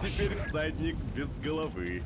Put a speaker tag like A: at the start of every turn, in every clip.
A: теперь всадник без головы.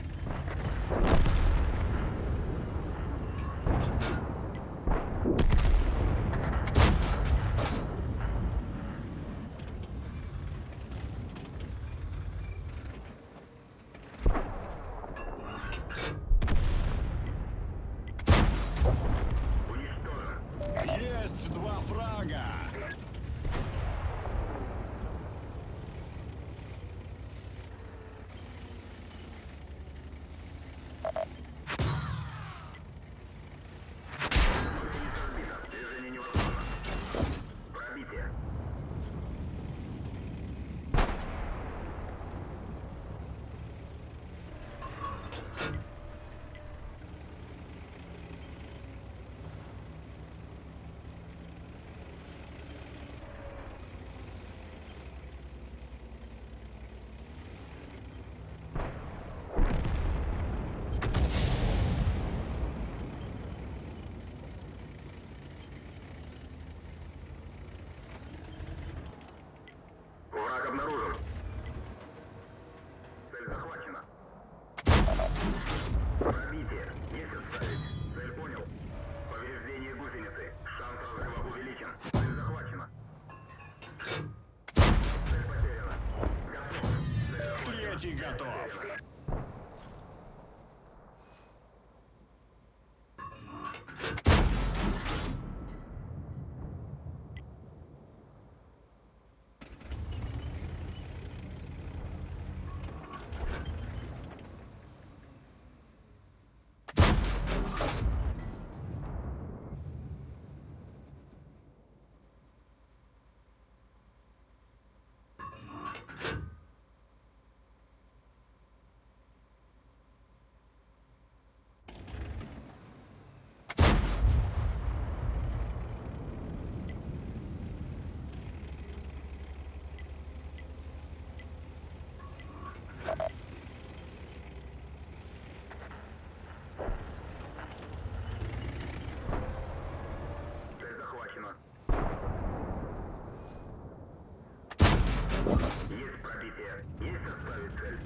B: орбите. Есть отправить цель?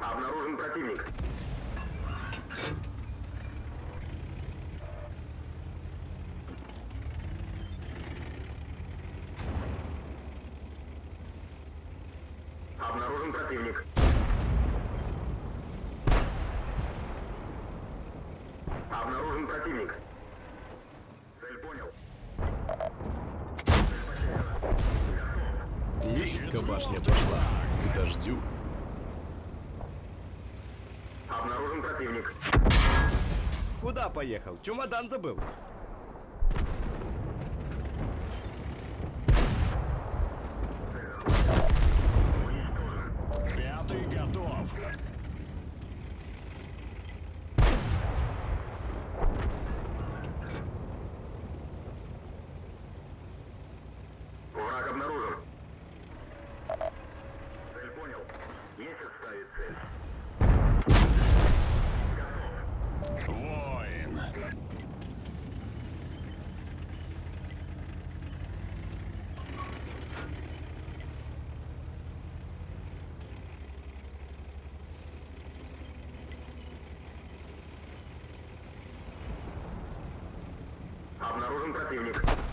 B: Обнаружен противник. привлек.
A: Куда поехал? Чемодан забыл.
B: должен противник.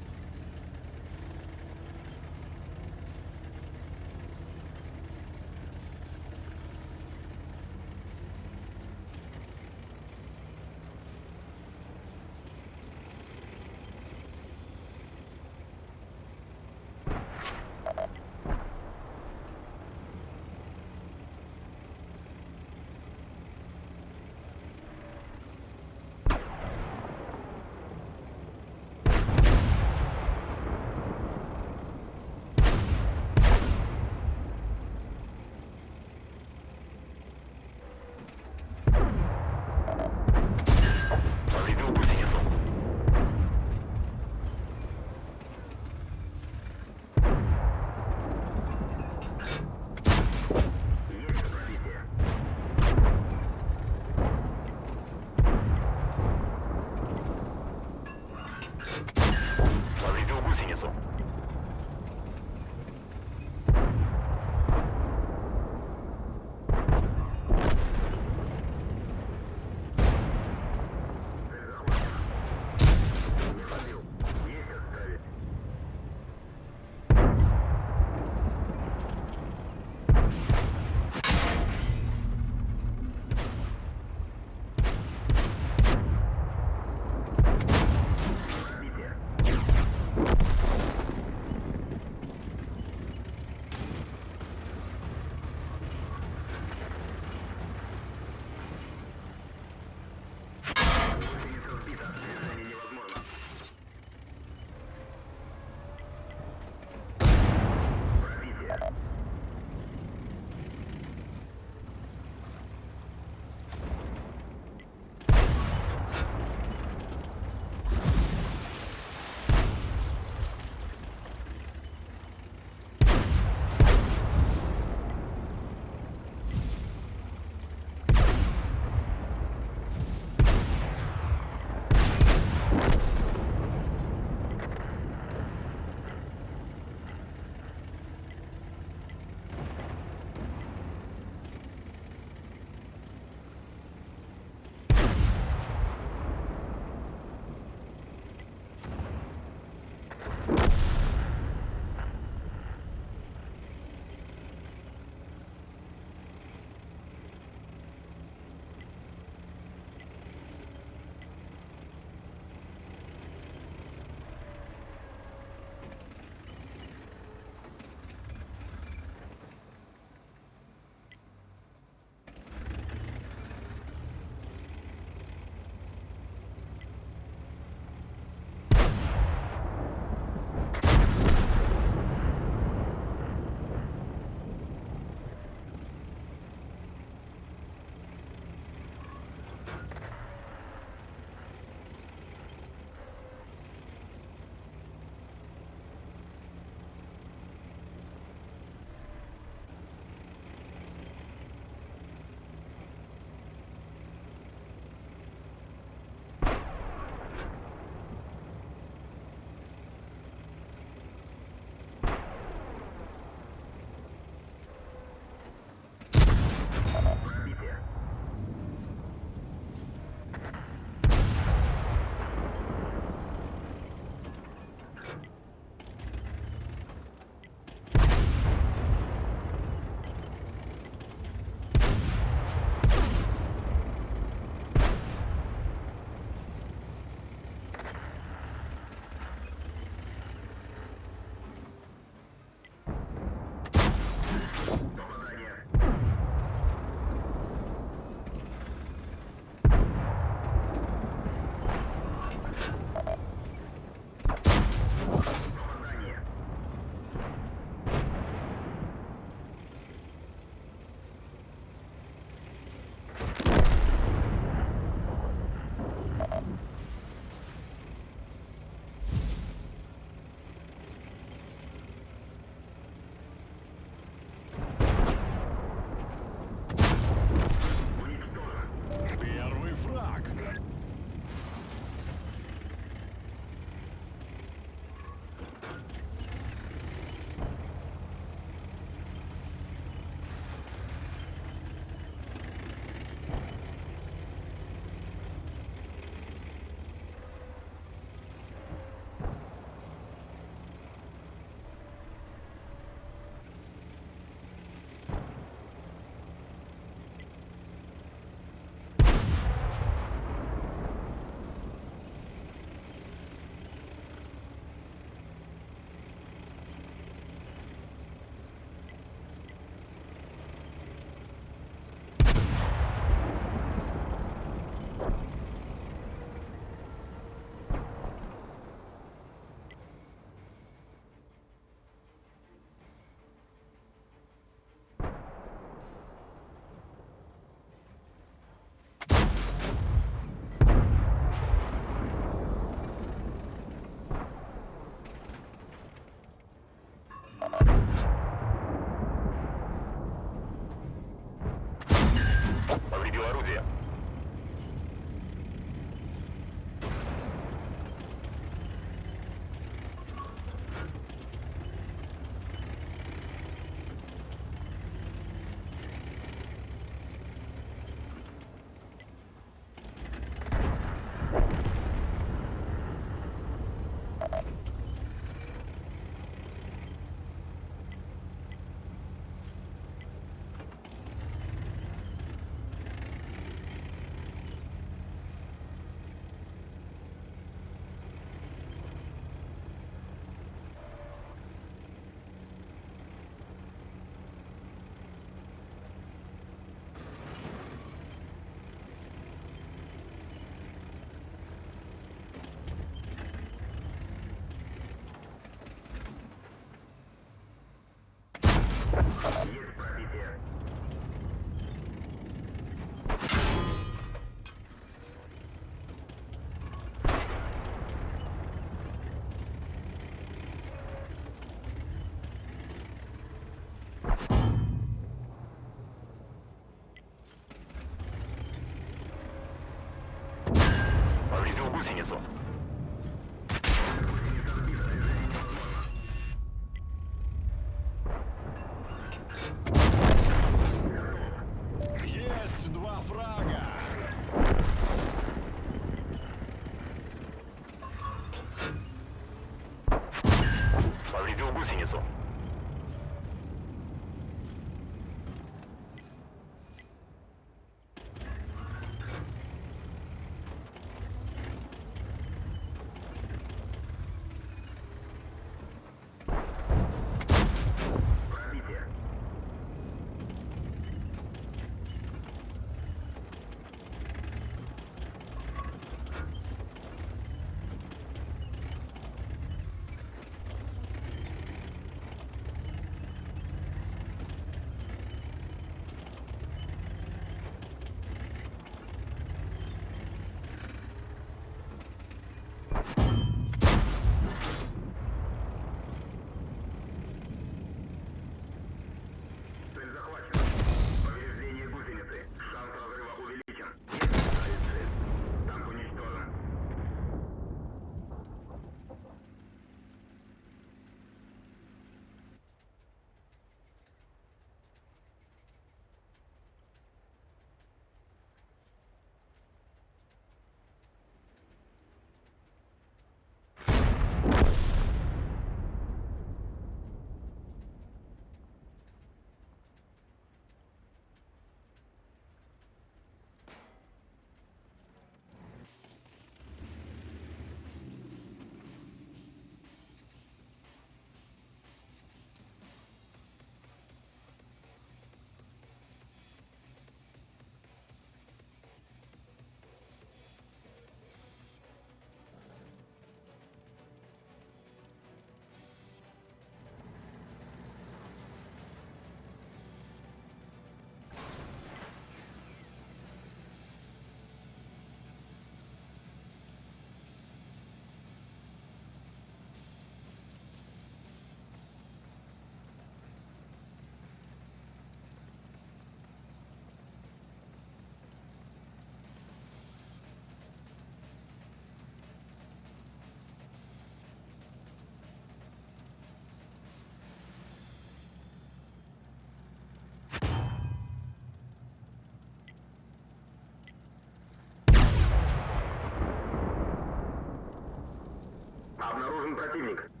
B: Нужен противник.